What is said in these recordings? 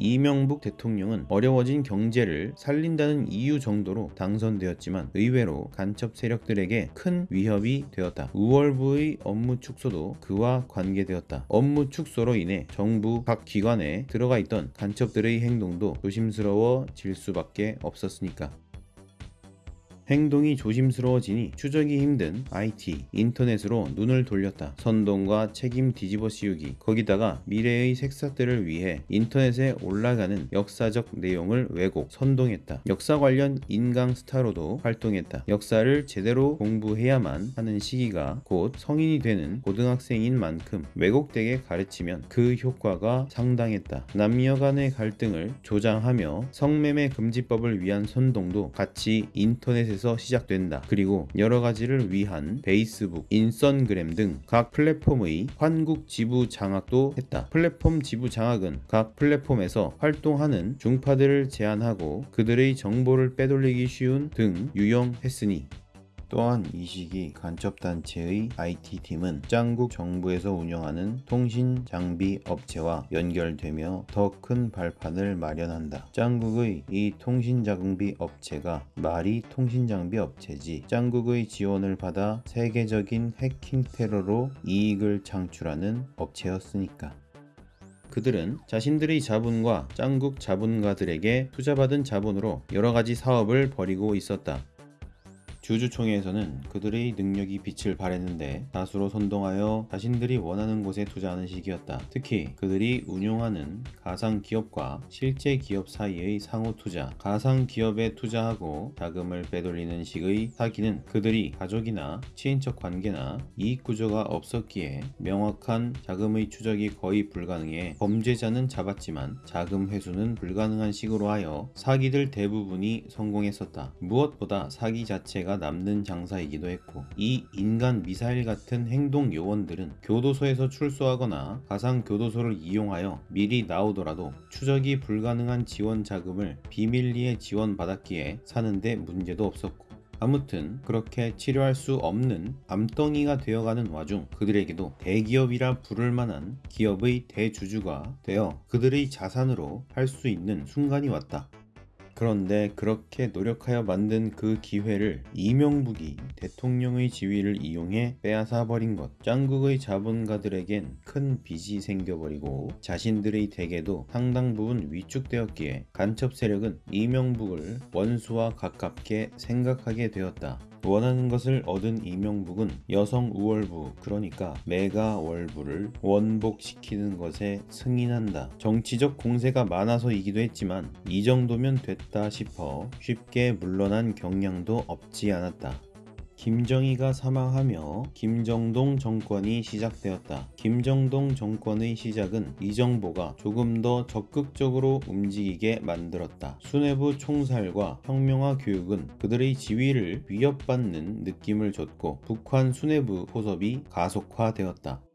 이명북 대통령은 어려워진 경제를 살린다는 이유 정도로 당선되었지만 의외로 간첩 세력들에게 큰 위협이 되었다. 우월부의 업무 축소도 그와 관계되었다. 업무 축소로 인해 정부 각 기관에 들어가 있던 간첩들의 행동도 조심스러워질 수밖에 없었으니까. 행동이 조심스러워지니 추적이 힘든 IT, 인터넷으로 눈을 돌렸다. 선동과 책임 뒤집어 씌우기, 거기다가 미래의 색사들을 위해 인터넷에 올라가는 역사적 내용을 왜곡, 선동했다. 역사 관련 인강 스타로도 활동했다. 역사를 제대로 공부해야만 하는 시기가 곧 성인이 되는 고등학생인 만큼 왜곡되게 가르치면 그 효과가 상당했다. 남녀 간의 갈등을 조장하며 성매매 금지법을 위한 선동도 같이 인터넷에서 에서 시작된다. 그리고 여러 가지를 위한 페이스북, 인선그램 등 각 플랫폼의 환국 지부 장악도 했다. 플랫폼 지부 장악은 각 플랫폼에서 활동하는 중파들을 제한하고 그들의 정보를 빼돌리기 쉬운 등 유용했으니 또한 이 시기 간첩단체의 IT팀은 짱국 정부에서 운영하는 통신 장비 업체와 연결되며 더 큰 발판을 마련한다. 짱국의 이 통신 장비 업체가 말이 통신 장비 업체지 짱국의 지원을 받아 세계적인 해킹 테러로 이익을 창출하는 업체였으니까. 그들은 자신들의 자본과 짱국 자본가들에게 투자받은 자본으로 여러가지 사업을 벌이고 있었다. 주주총회에서는 그들의 능력이 빛을 발했는데 다수로 선동하여 자신들이 원하는 곳에 투자하는 시기였다. 특히 그들이 운용하는 가상 기업과 실제 기업 사이의 상호 투자, 가상 기업에 투자하고 자금을 빼돌리는 식의 사기는 그들이 가족이나 친인척 관계나 이익 구조가 없었기에 명확한 자금의 추적이 거의 불가능해 범죄자는 잡았지만 자금 회수는 불가능한 식으로 하여 사기들 대부분이 성공했었다. 무엇보다 사기 자체가 남는 장사이기도 했고 이 인간 미사일 같은 행동 요원들은 교도소에서 출소하거나 가상 교도소를 이용하여 미리 나오더라도 추적이 불가능한 지원 자금을 비밀리에 지원받았기에 사는데 문제도 없었고 아무튼 그렇게 치료할 수 없는 암덩이가 되어가는 와중 그들에게도 대기업이라 부를 만한 기업의 대주주가 되어 그들의 자산으로 할 수 있는 순간이 왔다. 그런데 그렇게 노력하여 만든 그 기회를 이명북이 대통령의 지위를 이용해 빼앗아 버린 것. 짱국의 자본가들에겐 큰 빚이 생겨버리고 자신들의 대계도 상당 부분 위축되었기에 간첩 세력은 이명북을 원수와 가깝게 생각하게 되었다. 원하는 것을 얻은 이명북은 여성 우월부 그러니까 메가월부를 원복시키는 것에 승인한다. 정치적 공세가 많아서이기도 했지만 이 정도면 됐다 싶어 쉽게 물러난 경향도 없지 않았다. 김정희가 사망하며 김정동 정권이 시작되었다. 김정동 정권의 시작은 이 정보가 조금 더 적극적으로 움직이게 만들었다. 수뇌부 총살과 혁명화 교육은 그들의 지위를 위협받는 느낌을 줬고 북한 수뇌부 포섭이 가속화되었다.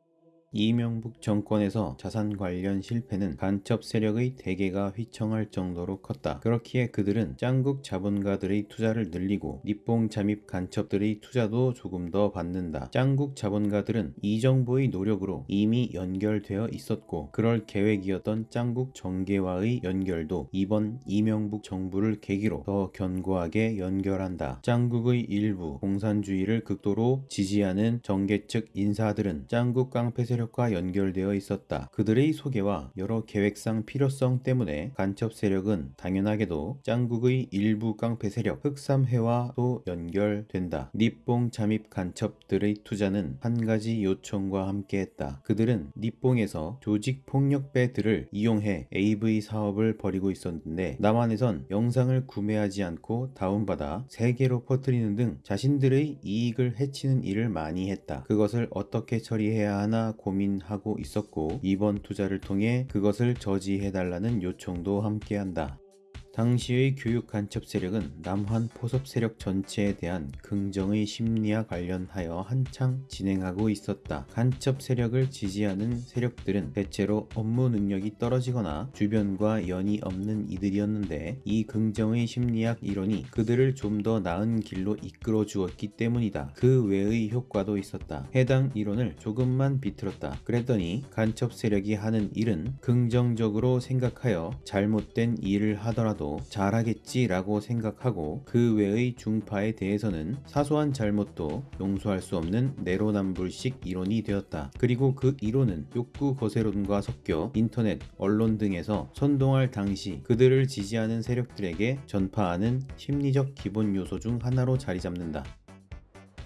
이명북 정권에서 자산 관련 실패는 간첩 세력의 대개가 휘청할 정도로 컸다. 그렇기에 그들은 짱국 자본가들의 투자를 늘리고 니뽕 잠입 간첩들의 투자도 조금 더 받는다. 짱국 자본가들은 이 정부의 노력으로 이미 연결되어 있었고 그럴 계획이었던 짱국 정계와의 연결도 이번 이명북 정부를 계기로 더 견고하게 연결한다. 짱국의 일부 공산주의를 극도로 지지하는 정계 측 인사들은 짱국 깡패 세력 세력과 연결되어 있었다. 그들의 소개와 여러 계획상 필요성 때문에 간첩 세력은 당연하게도 짱국의 일부 깡패 세력 흑삼회와도 연결된다. 니뽕 잠입 간첩들의 투자는 한 가지 요청과 함께했다. 그들은 니뽕에서 조직 폭력배들을 이용해 AV 사업을 벌이고 있었는데 남한에선 영상을 구매하지 않고 다운받아 세계로 퍼뜨리는 등 자신들의 이익을 해치는 일을 많이 했다. 그것을 어떻게 처리해야 하나 고민 고민하고 있었고 이번 투자를 통해 그것을 저지해달라는 요청도 함께한다. 당시의 교육 간첩 세력은 남한 포섭 세력 전체에 대한 긍정의 심리와 관련하여 한창 진행하고 있었다. 간첩 세력을 지지하는 세력들은 대체로 업무 능력이 떨어지거나 주변과 연이 없는 이들이었는데 이 긍정의 심리학 이론이 그들을 좀 더 나은 길로 이끌어 주었기 때문이다. 그 외의 효과도 있었다. 해당 이론을 조금만 비틀었다. 그랬더니 간첩 세력이 하는 일은 긍정적으로 생각하여 잘못된 일을 하더라도 잘하겠지라고 생각하고 그 외의 중파에 대해서는 사소한 잘못도 용서할 수 없는 내로남불식 이론이 되었다. 그리고 그 이론은 욕구 거세론과 섞여 인터넷, 언론 등에서 선동할 당시 그들을 지지하는 세력들에게 전파하는 심리적 기본 요소 중 하나로 자리 잡는다.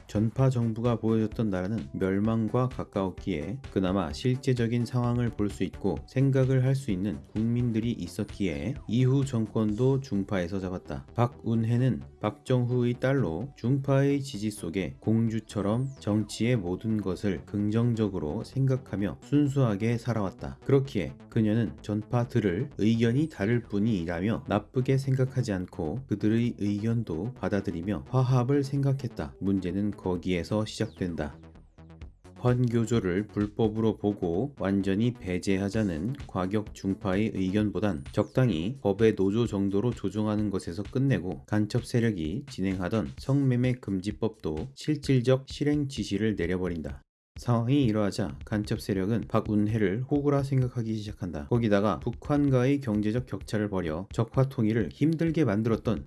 전파 정부가 보여줬던 나라는 멸망과 가까웠기에 그나마 실제적인 상황을 볼 수 있고 생각을 할 수 있는 국민들이 있었기에 이후 정권도 중파에서 잡았다. 박운혜는 박정후의 딸로 중파의 지지 속에 공주처럼 정치의 모든 것을 긍정적으로 생각하며 순수하게 살아왔다. 그렇기에 그녀는 전파들을 의견이 다를 뿐이라며 나쁘게 생각하지 않고 그들의 의견도 받아들이며 화합을 생각했다. 문제는 거기에서 시작된다. 환교조를 불법으로 보고 완전히 배제하자는 과격 중파의 의견보단 적당히 법의 노조 정도로 조정하는 것에서 끝내고 간첩 세력이 진행하던 성매매 금지법도 실질적 실행 지시를 내려버린다. 상황이 이러하자 간첩 세력은 박운혜를 호구라 생각하기 시작한다. 거기다가 북한과의 경제적 격차를 벌여 적화 통일을 힘들게 만들었던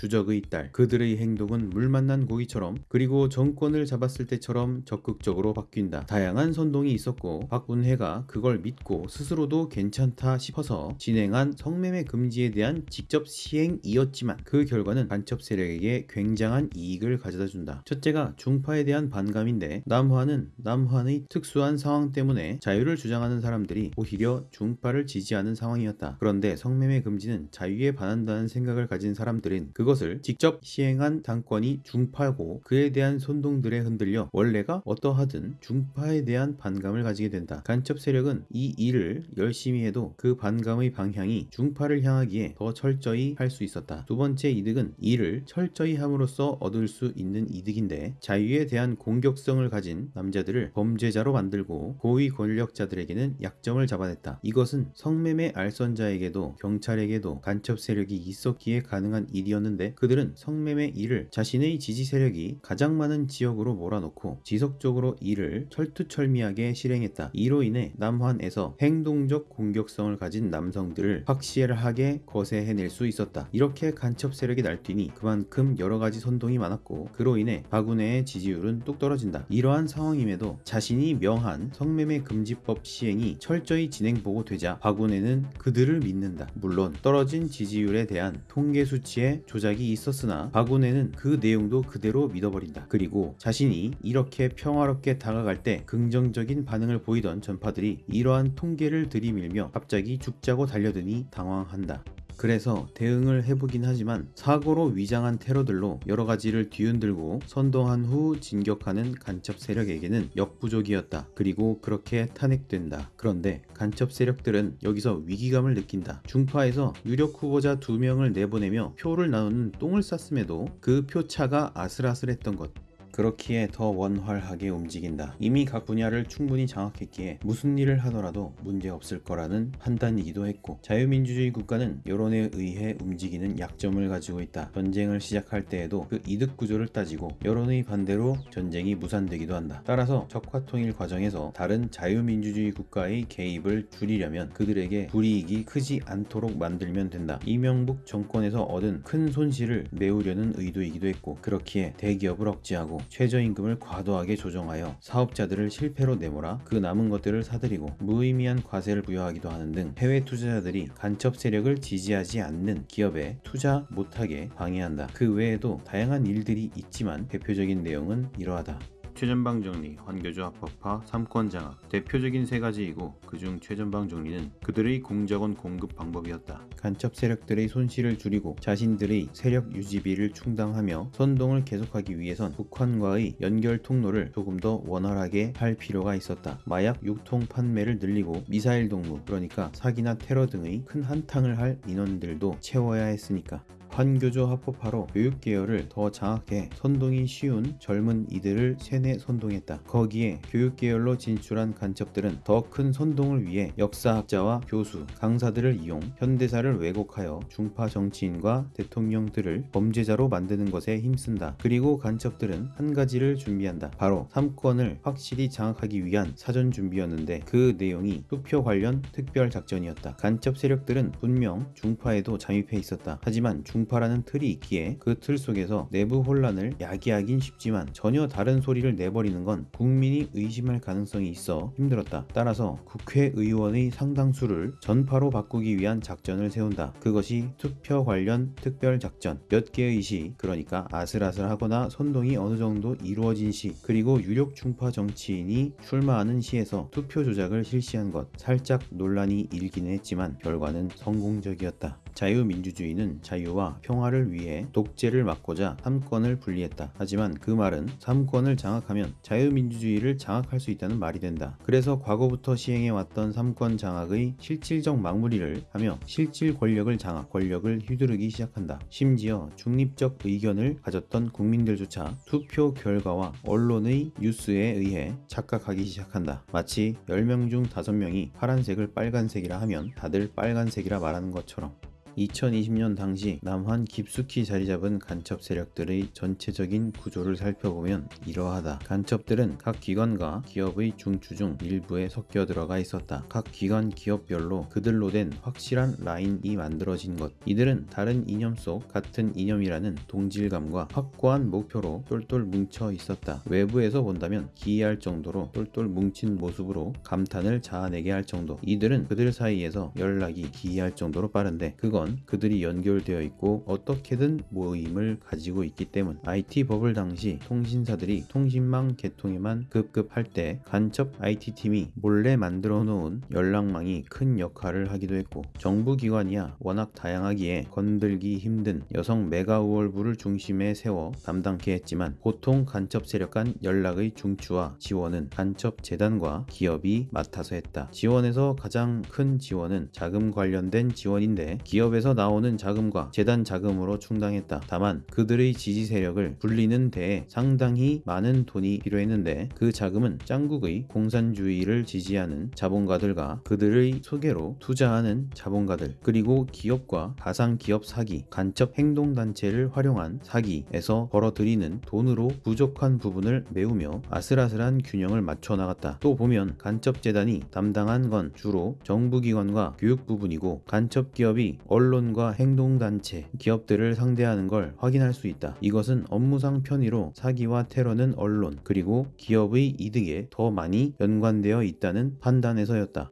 주적의 딸 그들의 행동은 물 만난 고기처럼 그리고 정권을 잡았을 때처럼 적극적으로 바뀐다. 다양한 선동이 있었고 박운혜가 그걸 믿고 스스로도 괜찮다 싶어서 진행한 성매매 금지에 대한 직접 시행이었지만 그 결과는 간첩 세력에게 굉장한 이익을 가져다 준다. 첫째가 중파에 대한 반감인데 남한은 남한의 특수한 상황 때문에 자유를 주장하는 사람들이 오히려 중파를 지지하는 상황이었다. 그런데 성매매 금지는 자유에 반한다는 생각을 가진 사람들은 그것 그것을 직접 시행한 당권이 중파고 그에 대한 선동들에 흔들려 원래가 어떠하든 중파에 대한 반감을 가지게 된다. 간첩 세력은 이 일을 열심히 해도 그 반감의 방향이 중파를 향하기에 더 철저히 할 수 있었다. 두 번째 이득은 이를 철저히 함으로써 얻을 수 있는 이득인데 자유에 대한 공격성을 가진 남자들을 범죄자로 만들고 고위 권력자들에게는 약점을 잡아냈다. 이것은 성매매 알선자에게도 경찰에게도 간첩 세력이 있었기에 가능한 일이었는데 했는데 그들은 성매매 일을 자신의 지지 세력이 가장 많은 지역으로 몰아놓고 지속적으로 이를 철두철미하게 실행했다. 이로 인해 남한에서 행동적 공격성을 가진 남성들을 확실하게 거세해낼 수 있었다. 이렇게 간첩 세력이 날뛰니 그만큼 여러가지 선동이 많았고 그로 인해 박운혜의 지지율은 뚝 떨어진다. 이러한 상황임에도 자신이 명한 성매매 금지법 시행이 철저히 진행보고 되자 박운혜는 그들을 믿는다. 물론 떨어진 지지율에 대한 통계 수치의 조작 조작이 있었으나 박운혜는 그 내용도 그대로 믿어버린다. 그리고 자신이 이렇게 평화롭게 다가갈 때 긍정적인 반응을 보이던 전파들이 이러한 통계를 들이밀며 갑자기 죽자고 달려드니 당황한다. 그래서 대응을 해보긴 하지만 사고로 위장한 테러들로 여러 가지를 뒤흔들고 선동한 후 진격하는 간첩 세력에게는 역부족이었다. 그리고 그렇게 탄핵된다. 그런데 간첩 세력들은 여기서 위기감을 느낀다. 중파에서 유력 후보자 두 명을 내보내며 표를 나누는 똥을 쌌음에도 그 표차가 아슬아슬했던 것. 그렇기에 더 원활하게 움직인다. 이미 각 분야를 충분히 장악했기에 무슨 일을 하더라도 문제 없을 거라는 판단이기도 했고 자유민주주의 국가는 여론에 의해 움직이는 약점을 가지고 있다. 전쟁을 시작할 때에도 그 이득 구조를 따지고 여론의 반대로 전쟁이 무산되기도 한다. 따라서 적화 통일 과정에서 다른 자유민주주의 국가의 개입을 줄이려면 그들에게 불이익이 크지 않도록 만들면 된다. 이명북 정권에서 얻은 큰 손실을 메우려는 의도이기도 했고 그렇기에 대기업을 억제하고 최저임금을 과도하게 조정하여 사업자들을 실패로 내몰아 그 남은 것들을 사들이고 무의미한 과세를 부여하기도 하는 등 해외 투자자들이 간첩 세력을 지지하지 않는 기업에 투자 못하게 방해한다. 그 외에도 다양한 일들이 있지만 대표적인 내용은 이러하다. 최전방 정리, 환교조 합법화, 삼권 장악 대표적인 세 가지이고 그중 최전방 정리는 그들의 공작원 공급 방법이었다. 간첩 세력들의 손실을 줄이고 자신들의 세력 유지비를 충당하며 선동을 계속하기 위해선 북한과의 연결 통로를 조금 더 원활하게 할 필요가 있었다. 마약 유통 판매를 늘리고 미사일 동무 그러니까 사기나 테러 등의 큰 한탕을 할 인원들도 채워야 했으니까. 환교조 합법화로 교육계열을 더 장악해 선동이 쉬운 젊은 이들을 세뇌 선동했다. 거기에 교육계열로 진출한 간첩들은 더 큰 선동을 위해 역사학자와 교수, 강사들을 이용 현대사를 왜곡하여 중파 정치인과 대통령들을 범죄자로 만드는 것에 힘쓴다. 그리고 간첩들은 한 가지를 준비한다. 바로 삼권을 확실히 장악하기 위한 사전 준비였는데 그 내용이 투표 관련 특별 작전이었다. 간첩 세력들은 분명 중파에도 잠입해 있었다. 하지만 중 파라는 틀이 있기에 그 틀 속에서 내부 혼란을 야기하긴 쉽지만 전혀 다른 소리를 내버리는 건 국민이 의심할 가능성이 있어 힘들었다. 따라서 국회의원의 상당수를 전파로 바꾸기 위한 작전을 세운다. 그것이 투표 관련 특별 작전. 몇 개의 시, 그러니까 아슬아슬하거나 선동이 어느 정도 이루어진 시, 그리고 유력 중파 정치인이 출마하는 시에서 투표 조작을 실시한 것. 살짝 논란이 일기는 했지만 결과는 성공적이었다. 자유민주주의는 자유와 평화를 위해 독재를 막고자 삼권을 분리했다. 하지만 그 말은 삼권을 장악하면 자유민주주의를 장악할 수 있다는 말이 된다. 그래서 과거부터 시행해왔던 삼권 장악의 실질적 마무리를 하며 실질 권력을 장악, 권력을 휘두르기 시작한다. 심지어 중립적 의견을 가졌던 국민들조차 투표 결과와 언론의 뉴스에 의해 착각하기 시작한다. 마치 10명 중 5명이 파란색을 빨간색이라 하면 다들 빨간색이라 말하는 것처럼. 2020년 당시 남한 깊숙이 자리잡은 간첩 세력들의 전체적인 구조를 살펴보면 이러하다. 간첩들은 각 기관과 기업의 중추 중 일부에 섞여 들어가 있었다. 각 기관 기업별로 그들로 된 확실한 라인이 만들어진 것. 이들은 다른 이념 속 같은 이념이라는 동질감과 확고한 목표로 똘똘 뭉쳐 있었다. 외부에서 본다면 기이할 정도로 똘똘 뭉친 모습으로 감탄을 자아내게 할 정도. 이들은 그들 사이에서 연락이 기이할 정도로 빠른데 그건 그들이 연결되어 있고 어떻게든 모임을 가지고 있기 때문. IT 버블 당시 통신사들이 통신망 개통에만 급급할 때 간첩 IT 팀이 몰래 만들어 놓은 연락망이 큰 역할을 하기도 했고 정부 기관이야 워낙 다양하기에 건들기 힘든 여성 메가우월부를 중심에 세워 담당케 했지만 보통 간첩 세력 간 연락의 중추와 지원은 간첩 재단과 기업이 맡아서 했다. 지원에서 가장 큰 지원은 자금 관련된 지원인데 기업 에서 나오는 자금과 재단 자금으로 충당했다. 다만 그들의 지지 세력을 불리는 데에 상당히 많은 돈이 필요했는데 그 자금은 짱국의 공산주의를 지지하는 자본가들과 그들의 소개로 투자하는 자본가들 그리고 기업과 가상기업 사기, 간첩 행동단체를 활용한 사기에서 벌어들이는 돈으로 부족한 부분을 메우며 아슬아슬한 균형을 맞춰 나갔다. 또 보면 간첩재단이 담당한 건 주로 정부기관과 교육 부분이고 간첩기업이 언론과 행동단체, 기업들을 상대하는 걸 확인할 수 있다. 이것은 업무상 편의로 사기와 테러는 언론 그리고 기업의 이득에 더 많이 연관되어 있다는 판단에서였다.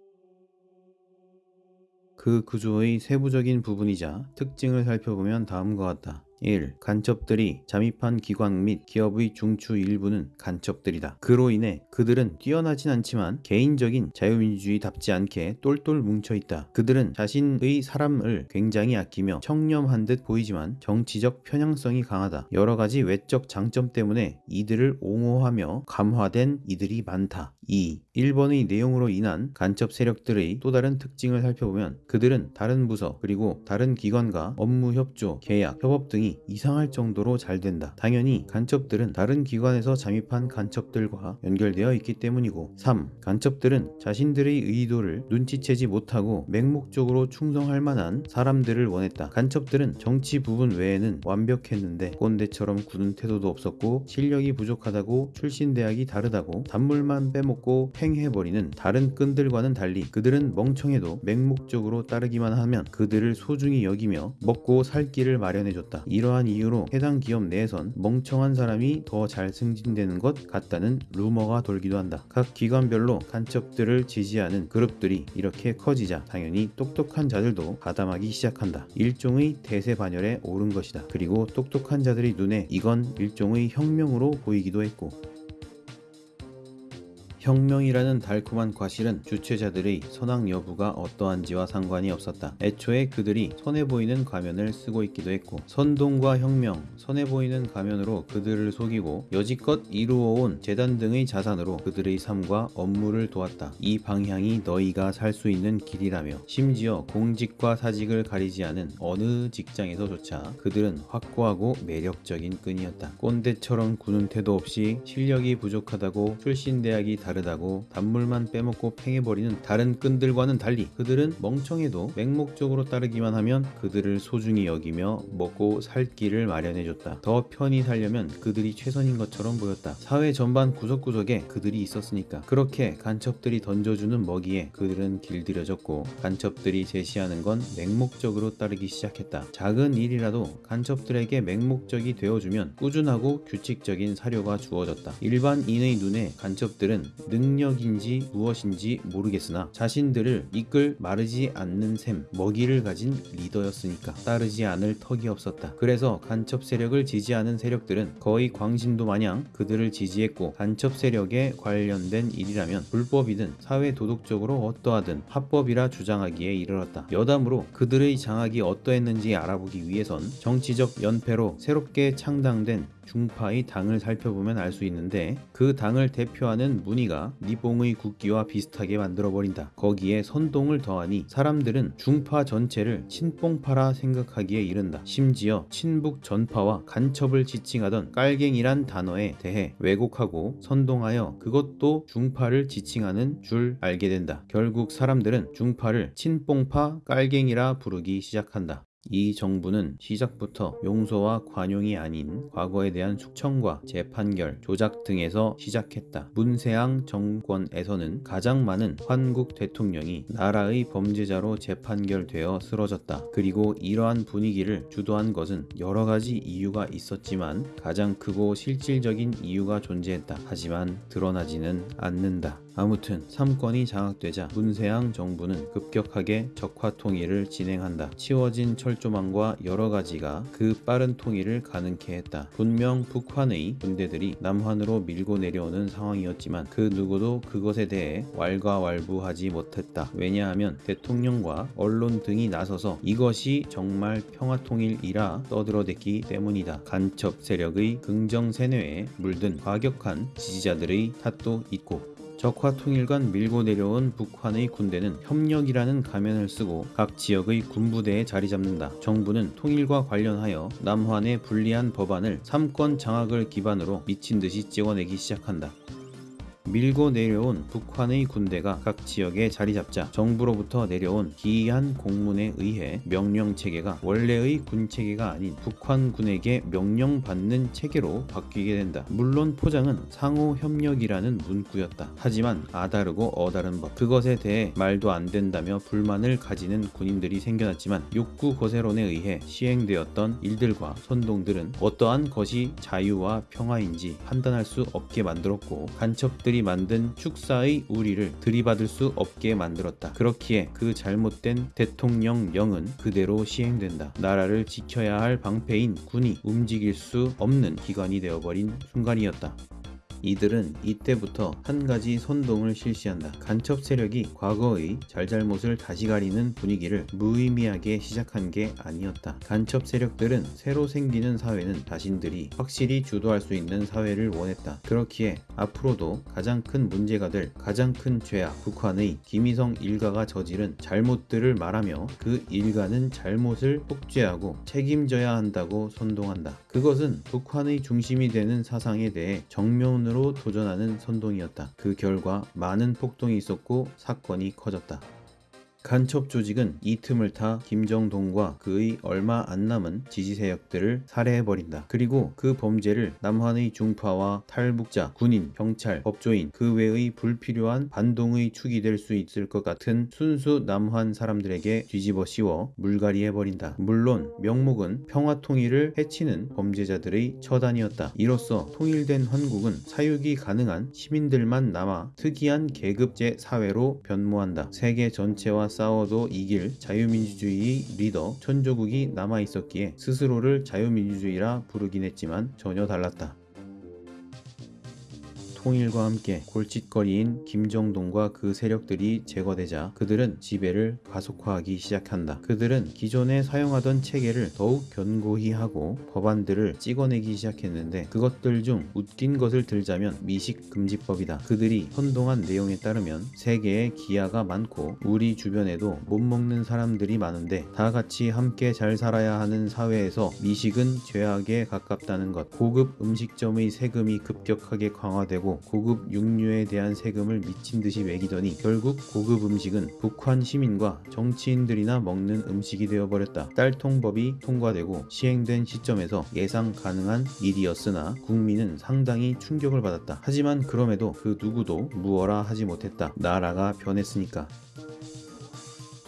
그 구조의 세부적인 부분이자 특징을 살펴보면 다음과 같다. 1. 간첩들이 잠입한 기관 및 기업의 중추 일부는 간첩들이다. 그로 인해 그들은 뛰어나진 않지만 개인적인 자유민주주의답지 않게 똘똘 뭉쳐있다. 그들은 자신의 사람을 굉장히 아끼며 청렴한 듯 보이지만 정치적 편향성이 강하다. 여러가지 외적 장점 때문에 이들을 옹호하며 감화된 이들이 많다. 2. 1번의 내용으로 인한 간첩 세력들의 또 다른 특징을 살펴보면 그들은 다른 부서 그리고 다른 기관과 업무 협조, 계약, 협업 등이 이상할 정도로 잘 된다. 당연히 간첩들은 다른 기관에서 잠입한 간첩들과 연결되어 있기 때문이고 3. 간첩들은 자신들의 의도를 눈치채지 못하고 맹목적으로 충성할 만한 사람들을 원했다. 간첩들은 정치 부분 외에는 완벽했는데 꼰대처럼 굳은 태도도 없었고 실력이 부족하다고 출신 대학이 다르다고 단물만 빼먹고 팽해버리는 다른 끈들과는 달리 그들은 멍청해도 맹목적으로 따르기만 하면 그들을 소중히 여기며 먹고 살 길을 마련해줬다. 이러한 이유로 해당 기업 내에선 멍청한 사람이 더 잘 승진되는 것 같다는 루머가 돌기도 한다. 각 기관별로 간첩들을 지지하는 그룹들이 이렇게 커지자 당연히 똑똑한 자들도 가담하기 시작한다. 일종의 대세 반열에 오른 것이다. 그리고 똑똑한 자들의 눈에 이건 일종의 혁명으로 보이기도 했고 혁명이라는 달콤한 과실은 주최자들의 선악 여부가 어떠한지와 상관이 없었다. 애초에 그들이 선해 보이는 가면을 쓰고 있기도 했고 선동과 혁명, 선해 보이는 가면으로 그들을 속이고 여지껏 이루어온 재단 등의 자산으로 그들의 삶과 업무를 도왔다. 이 방향이 너희가 살 수 있는 길이라며 심지어 공직과 사직을 가리지 않은 어느 직장에서조차 그들은 확고하고 매력적인 끈이었다. 꼰대처럼 구는 태도 없이 실력이 부족하다고 출신 대학이 다 르다고 단물만 빼먹고 팽해버리는 다른 끈들과는 달리 그들은 멍청해도 맹목적으로 따르기만 하면 그들을 소중히 여기며 먹고 살 길을 마련해줬다. 더 편히 살려면 그들이 최선인 것처럼 보였다. 사회 전반 구석구석에 그들이 있었으니까 그렇게 간첩들이 던져주는 먹이에 그들은 길들여졌고 간첩들이 제시하는 건 맹목적으로 따르기 시작했다. 작은 일이라도 간첩들에게 맹목적이 되어주면 꾸준하고 규칙적인 사료가 주어졌다. 일반인의 눈에 간첩들은 능력인지 무엇인지 모르겠으나 자신들을 이끌 마르지 않는 셈 먹이를 가진 리더였으니까 따르지 않을 턱이 없었다. 그래서 간첩 세력을 지지하는 세력들은 거의 광신도 마냥 그들을 지지했고 간첩 세력에 관련된 일이라면 불법이든 사회 도덕적으로 어떠하든 합법이라 주장하기에 이르렀다. 여담으로 그들의 장악이 어떠했는지 알아보기 위해선 정치적 연패로 새롭게 창당된 중파의 당을 살펴보면 알 수 있는데 그 당을 대표하는 문의가 니봉의 국기와 비슷하게 만들어버린다. 거기에 선동을 더하니 사람들은 중파 전체를 친뽕파라 생각하기에 이른다. 심지어 친북 전파와 간첩을 지칭하던 깔갱이란 단어에 대해 왜곡하고 선동하여 그것도 중파를 지칭하는 줄 알게 된다. 결국 사람들은 중파를 친뽕파 깔갱이라 부르기 시작한다. 이 정부는 시작부터 용서와 관용이 아닌 과거에 대한 숙청과 재판결, 조작 등에서 시작했다. 문세앙 정권에서는 가장 많은 환국 대통령이 나라의 범죄자로 재판결되어 쓰러졌다. 그리고 이러한 분위기를 주도한 것은 여러 가지 이유가 있었지만 가장 크고 실질적인 이유가 존재했다. 하지만 드러나지는 않는다. 아무튼 3권이 장악되자 문세양 정부는 급격하게 적화 통일을 진행한다. 치워진 철조망과 여러 가지가 그 빠른 통일을 가능케 했다. 분명 북한의 군대들이 남한으로 밀고 내려오는 상황이었지만 그 누구도 그것에 대해 왈가왈부하지 못했다. 왜냐하면 대통령과 언론 등이 나서서 이것이 정말 평화통일이라 떠들어댔기 때문이다. 간첩 세력의 긍정 세뇌에 물든 과격한 지지자들의 탓도 있고 적화 통일관 밀고 내려온 북한의 군대는 협력이라는 가면을 쓰고 각 지역의 군부대에 자리 잡는다. 정부는 통일과 관련하여 남한의 불리한 법안을 3권 장악을 기반으로 미친 듯이 찍어내기 시작한다. 밀고 내려온 북한의 군대가 각 지역에 자리 잡자 정부로부터 내려온 기이한 공문에 의해 명령 체계가 원래의 군 체계가 아닌 북한군에게 명령받는 체계로 바뀌게 된다. 물론 포장은 상호 협력이라는 문구였다. 하지만 아다르고 어다른 법 그것에 대해 말도 안 된다며 불만을 가지는 군인들이 생겨났지만 육구 거세론에 의해 시행되었던 일들과 선동들은 어떠한 것이 자유와 평화인지 판단할 수 없게 만들었고 간첩들이 만든 축사의 우리를 들이받을 수 없게 만들었다. 그렇기에 그 잘못된 대통령령은 그대로 시행된다. 나라를 지켜야 할 방패인 군이 움직일 수 없는 기관이 되어버린 순간이었다. 이들은 이때부터 한 가지 선동을 실시한다. 간첩 세력이 과거의 잘잘못을 다시 가리는 분위기를 무의미하게 시작한 게 아니었다. 간첩 세력들은 새로 생기는 사회는 자신들이 확실히 주도할 수 있는 사회를 원했다. 그렇기에 앞으로도 가장 큰 문제가 될 가장 큰 죄악 북한의 김희성 일가가 저지른 잘못들을 말하며 그 일가는 잘못을 폭죄하고 책임져야 한다고 선동한다. 그것은 북한의 중심이 되는 사상에 대해 정면으로 도전하는 선동이었다. 그 결과 많은 폭동이 있었고 사건이 커졌다. 간첩 조직은 이 틈을 타 김정동과 그의 얼마 안 남은 지지 세력들을 살해해버린다. 그리고 그 범죄를 남한의 중파와 탈북자, 군인, 경찰, 법조인 그 외의 불필요한 반동의 축이 될 수 있을 것 같은 순수 남한 사람들에게 뒤집어 씌워 물갈이해버린다. 물론 명목은 평화 통일을 해치는 범죄자들의 처단이었다. 이로써 통일된 한국은 사육이 가능한 시민들만 남아 특이한 계급제 사회로 변모한다. 세계 전체 와 싸워도 이길 자유민주주의 리더 천조국이 남아있었기에 스스로를 자유민주주의라 부르긴 했지만 전혀 달랐다. 통일과 함께 골칫거리인 김정동과 그 세력들이 제거되자 그들은 지배를 가속화하기 시작한다. 그들은 기존에 사용하던 체계를 더욱 견고히 하고 법안들을 찍어내기 시작했는데 그것들 중 웃긴 것을 들자면 미식금지법이다. 그들이 선동한 내용에 따르면 세계에 기아가 많고 우리 주변에도 못 먹는 사람들이 많은데 다 같이 함께 잘 살아야 하는 사회에서 미식은 죄악에 가깝다는 것. 고급 음식점의 세금이 급격하게 강화되고 고급 육류에 대한 세금을 미친 듯이 매기더니 결국 고급 음식은 북한 시민과 정치인들이나 먹는 음식이 되어버렸다. 딸통법이 통과되고 시행된 시점에서 예상 가능한 일이었으나 국민은 상당히 충격을 받았다. 하지만 그럼에도 그 누구도 무어라 하지 못했다. 나라가 변했으니까.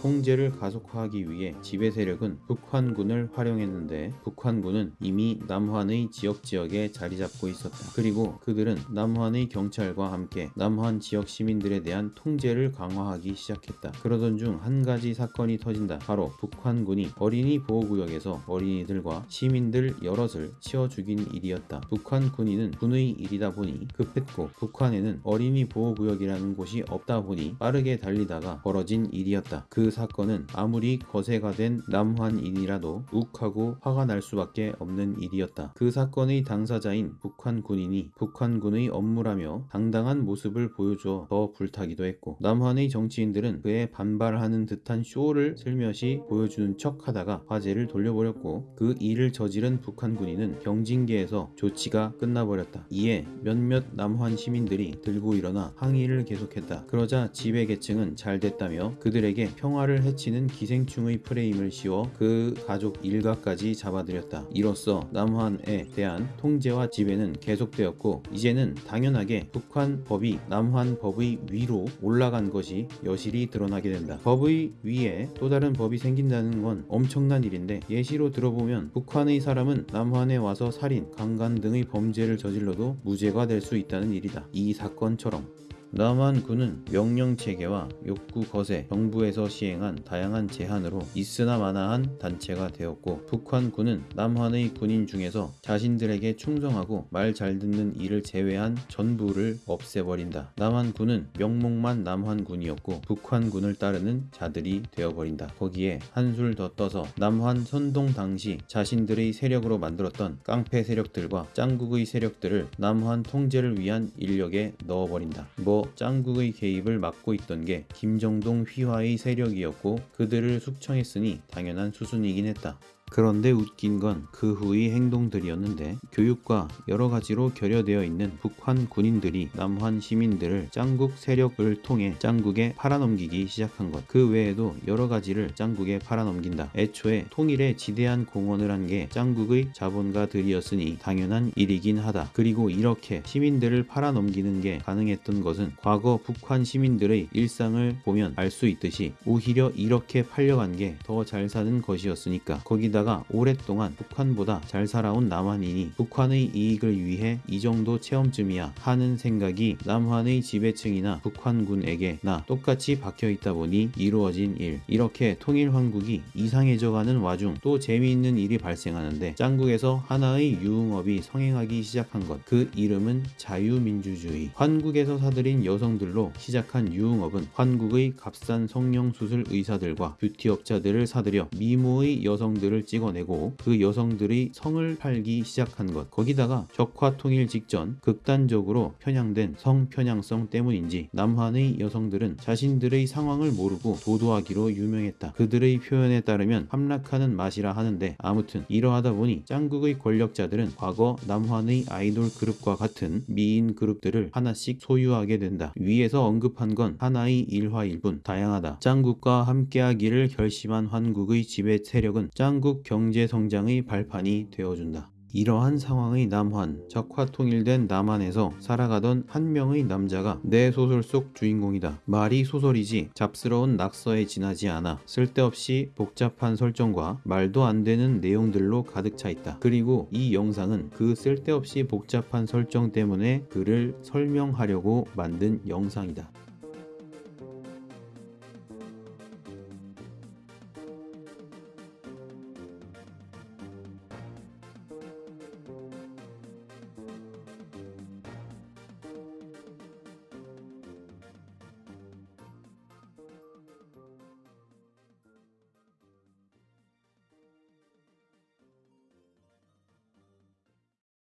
통제를 가속화하기 위해 지배 세력은 북한군을 활용했는데 북한군은 이미 남한의 지역 지역에 자리 잡고 있었다. 그리고 그들은 남한의 경찰과 함께 남한 지역 시민들에 대한 통제를 강화하기 시작했다. 그러던 중 한 가지 사건이 터진다. 바로 북한군이 어린이 보호구역에서 어린이들과 시민들 여럿을 치어 죽인 일이었다. 북한 군인은 군의 일이다 보니 급했고 북한에는 어린이 보호구역이라는 곳이 없다 보니 빠르게 달리다가 벌어진 일이었다. 그 사건은 아무리 거세가 된 남한인이라도 욱하고 화가 날 수밖에 없는 일이었다. 그 사건의 당사자인 북한 군인이 북한군의 업무라며 당당한 모습을 보여줘 더 불타기도 했고 남한의 정치인들은 그에 반발하는 듯한 쇼를 슬며시 보여주는 척 하다가 화제를 돌려버렸고 그 일을 저지른 북한 군인은 경징계에서 조치가 끝나버렸다. 이에 몇몇 남한 시민들이 들고 일어나 항의를 계속했다. 그러자 지배 계층은 잘 됐다며 그들에게 평화 를 해치는 기생충의 프레임을 씌워 그 가족 일가까지 잡아들였다. 이로써 남한에 대한 통제와 지배는 계속되었고 이제는 당연하게 북한 법이 남한 법의 위로 올라간 것이 여실히 드러나게 된다. 법의 위에 또 다른 법이 생긴다는 건 엄청난 일인데 예시로 들어보면 북한의 사람은 남한에 와서 살인, 강간 등의 범죄를 저질러도 무죄가 될 수 있다는 일이다. 이 사건처럼 남한 군은 명령 체계와 욕구 거세, 정부에서 시행한 다양한 제한으로 있으나 마나한 단체가 되었고 북한 군은 남한의 군인 중에서 자신들에게 충성하고 말 잘 듣는 이를 제외한 전부를 없애버린다. 남한 군은 명목만 남한 군이었고 북한 군을 따르는 자들이 되어버린다. 거기에 한술 더 떠서 남한 선동 당시 자신들의 세력으로 만들었던 깡패 세력들과 짱국의 세력들을 남한 통제를 위한 인력에 넣어버린다. 뭐 짱국의 개입을 막고 있던 게 김정동 휘하의 세력이었고 그들을 숙청했으니 당연한 수순이긴 했다. 그런데 웃긴 건 그 후의 행동들이었는데 교육과 여러 가지로 결여되어 있는 북한 군인들이 남한 시민들을 짱국 세력을 통해 짱국에 팔아넘기기 시작한 것. 그 외에도 여러 가지를 짱국에 팔아넘긴다. 애초에 통일에 지대한 공헌을 한 게 짱국의 자본가들이었으니 당연한 일이긴 하다. 그리고 이렇게 시민들을 팔아넘기는 게 가능했던 것은 과거 북한 시민들의 일상을 보면 알 수 있듯이 오히려 이렇게 팔려간 게 더 잘 사는 것이었으니까 거기다 가 오랫동안 북한보다 잘 살아온 남한인이 북한의 이익을 위해 이 정도 체험쯤이야 하는 생각이 남한의 지배층이나 북한군에게나 똑같이 박혀있다 보니 이루어진 일. 이렇게 통일 황국이 이상해져가는 와중 또 재미있는 일이 발생하는데 짱국에서 하나의 유흥업이 성행하기 시작한 것. 그 이름은 자유민주주의. 환국에서 사들인 여성들로 시작한 유흥업은 환국의 값싼 성형수술 의사들과 뷰티업자들을 사들여 미모의 여성들을 찍어내고 그 여성들의 성을 팔기 시작한 것 거기다가 적화 통일 직전 극단적으로 편향된 성편향성 때문인지 남한의 여성들은 자신들의 상황을 모르고 도도하기로 유명했다. 그들의 표현에 따르면 함락하는 맛이라 하는데 아무튼 이러하다 보니 짱국의 권력자들은 과거 남한의 아이돌 그룹과 같은 미인 그룹들을 하나씩 소유하게 된다. 위에서 언급한 건 하나의 일화일 뿐 다양하다. 짱국과 함께하기를 결심한 환국의 지배 세력은 짱국 경제 성장의 발판이 되어준다. 이러한 상황의 남한, 적화 통일된 남한에서 살아가던 한 명의 남자가 내 소설 속 주인공이다. 말이 소설이지 잡스러운 낙서에 지나지 않아 쓸데없이 복잡한 설정과 말도 안 되는 내용들로 가득 차 있다. 그리고 이 영상은 그 쓸데없이 복잡한 설정 때문에 그를 설명하려고 만든 영상이다.